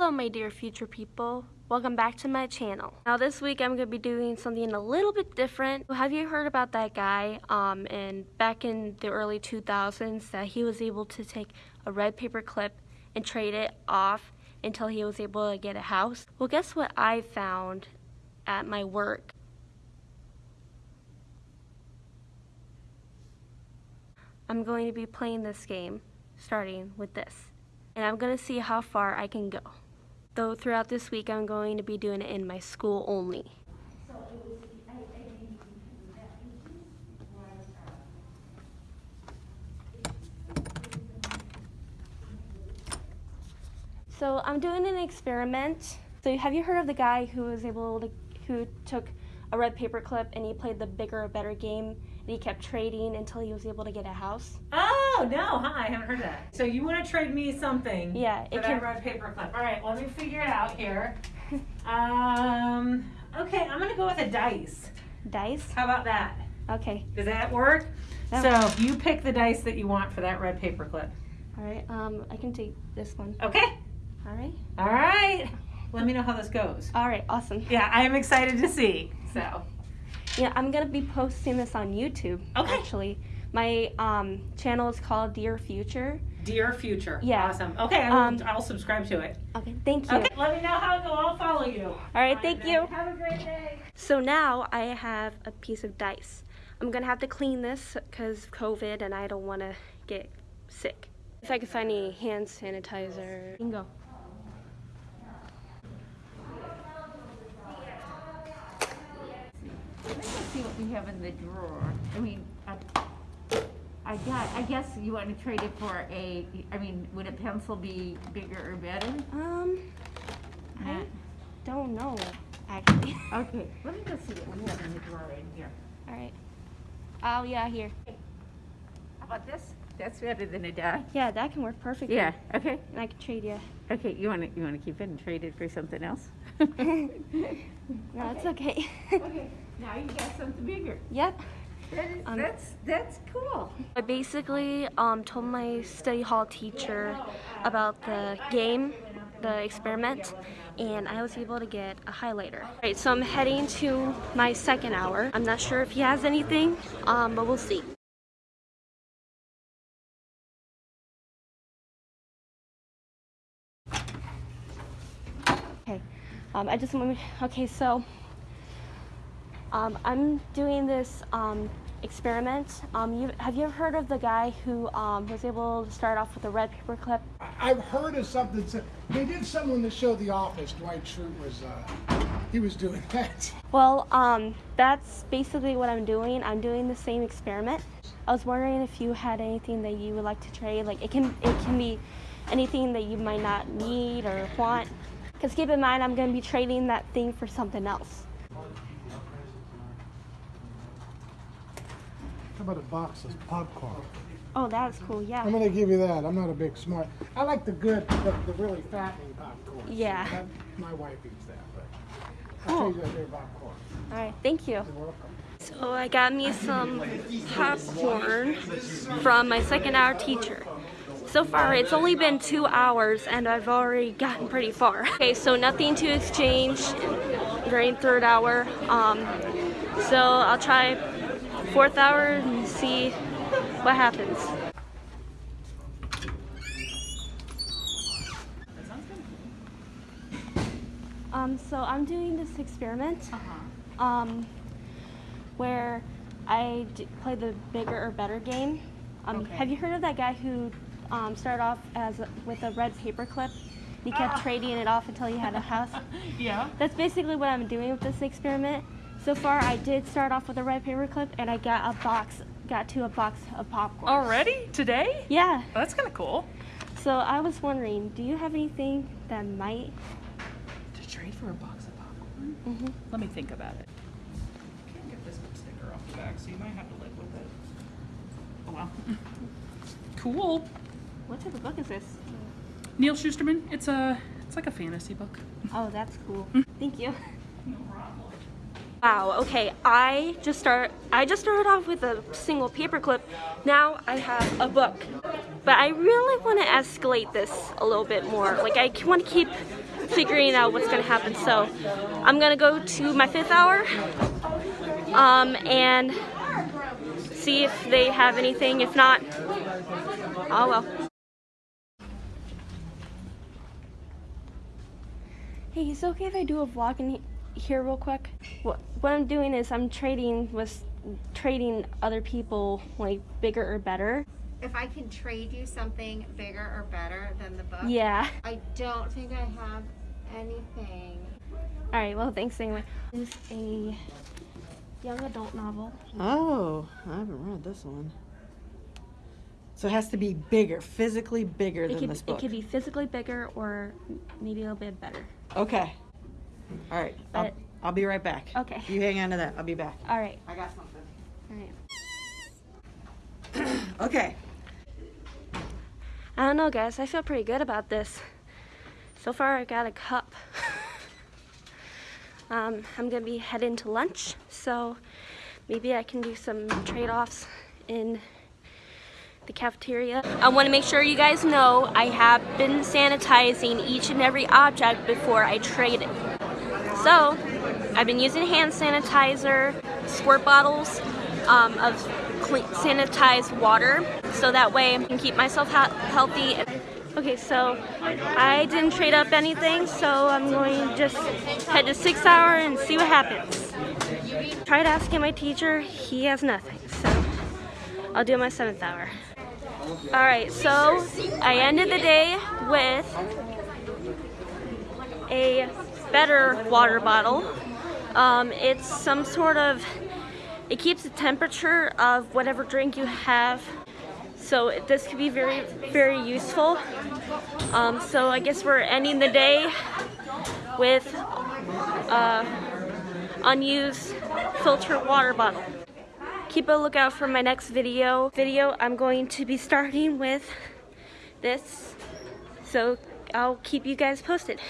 Hello my dear future people, welcome back to my channel. Now this week I'm going to be doing something a little bit different. Have you heard about that guy um, and back in the early 2000s that he was able to take a red paper clip and trade it off until he was able to get a house? Well guess what I found at my work? I'm going to be playing this game starting with this and I'm going to see how far I can go though throughout this week I'm going to be doing it in my school only. So I'm doing an experiment. So have you heard of the guy who was able to, who took a red paper clip and he played the bigger better game and he kept trading until he was able to get a house? Ah! Oh, no, hi, I haven't heard that. So you want to trade me something Yeah, for it that can, red paper clip. All right, let me figure it out here. um, okay, I'm going to go with a dice. dice? How about that? Okay, Does that work? That So you pick the dice that you want for that red paper clip. all right, um, I can take this one. Okay, All right, all right. Let me know how this goes. all right, awesome. Yeah, I am excited to see. So, Yeah, I'm gonna be posting this on YouTube. Okay. Actually, my um, channel is called Dear Future. dear future. Yeah. Awesome. Okay, I will, Um, I'll subscribe to it. Okay, thank you. Okay, let me know how it goes. I'll follow you. All right, thank you. Have a great day. So now I have a piece of dice. I'm gonna have to clean this because COVID and I don't want to get sick. If I could find any hand sanitizer. Bingo. Let's see what we have in the drawer. I mean, I, I got, I guess you want to trade it for a, I mean, would a pencil be bigger or better? Um, I don't know actually. Okay, let me just see what we have in the drawer in here. All right. Oh yeah, here. How about this? That's better than a die. Yeah, that can work perfectly. Yeah, okay, And I can trade you. okay, you want to, you want to keep it and trade it for something else? No, it's okay. Okay, now you got something bigger. yep. That Um, that's, that's cool. I basically um, told my study hall teacher about the game, the experiment, and I was able to get a highlighter. Right, so I'm heading to my second hour. I'm not sure if he has anything, um, but we'll see. Okay, um, I just want to, okay, so um, I'm doing this um, experiment. Um, you, have you ever heard of the guy who um, was able to start off with a red paper clip? I've heard of something. They did something on the show The Office. Dwight Schrute was, uh, he was doing that. Well, um, that's basically what I'm doing. I'm doing the same experiment. I was wondering if you had anything that you would like to trade. Like it can it can be anything that you might not need or want. Because keep in mind, I'm going to be trading that thing for something else. About a box of popcorn? Oh, that's cool. Yeah. I'm gonna give you that. I'm not a big smart. I like the good, the, the really fattening popcorn. Yeah. That- my wife eats that, but Cool. I'll trade you popcorn. All right. Thank you. You're welcome. So I got me some popcorn from my second hour teacher. So far it's only been two hours and I've already gotten pretty far. Okay, so nothing to exchange during third hour. Um, so I'll try fourth hour and see what happens. Um, so I'm doing this experiment um, where I d- play the bigger or better game. Um, Okay. Have you heard of that guy who um, started off as a, with a red paper clip? He kept trading it off until he had a house. Yeah. That's basically what I'm doing with this experiment. So far, I did start off with a red paper clip, and I got a box, got to a box of popcorn. Already? Today? Yeah. Oh, that's kind of cool. So I was wondering, do you have anything that might? To trade for a box of popcorn? Mhm. Let me think about it. Can't get this sticker off the back, so you might have to live with it. Oh well. cool. What type of book is this? Neal Shusterman. It's a. It's like a fantasy book. Oh, that's cool. Hmm. Thank you. No problem. Wow, okay, I just start I just started off with a single paperclip. Now I have a book. But I really want to escalate this a little bit more. Like I want to keep figuring out what's gonna happen. So I'm gonna go to my fifth hour um, and see if they have anything. If not, oh well. Hey, is it okay if I do a vlog in here real quick? What what I'm doing is I'm trading with trading other people like bigger or better. If I can trade you something bigger or better than the book, Yeah. I don't think I have anything. All right. Well, thanks anyway. This is a young adult novel. Oh, I haven't read this one. So it has to be bigger, physically bigger It than could this book. it could be physically bigger or maybe a little bit better. Okay. All right. I'll, I'll be right back. Okay. You hang on to that. I'll be back. All right. I got something. All right. Okay. I don't know, guys. I feel pretty good about this. So far, I got a cup. um, I'm gonna be heading to lunch, so maybe I can do some trade-offs in the cafeteria. I want to make sure you guys know I have been sanitizing each and every object before I trade it. So, I've been using hand sanitizer, squirt bottles um, of clean, sanitized water, so that way I can keep myself healthy. Okay, so I didn't trade up anything, so I'm going to just head to six hour and see what happens. Tried asking my teacher, he has nothing, so I'll do my seventh hour. All right, so I ended the day with a better water bottle. Um, it's some sort of, it keeps the temperature of whatever drink you have. So this could be very, very useful. Um, so I guess we're ending the day with uh, unused filtered water bottle. Keep a lookout for my next video. Video I'm going to be starting with this. So I'll keep you guys posted.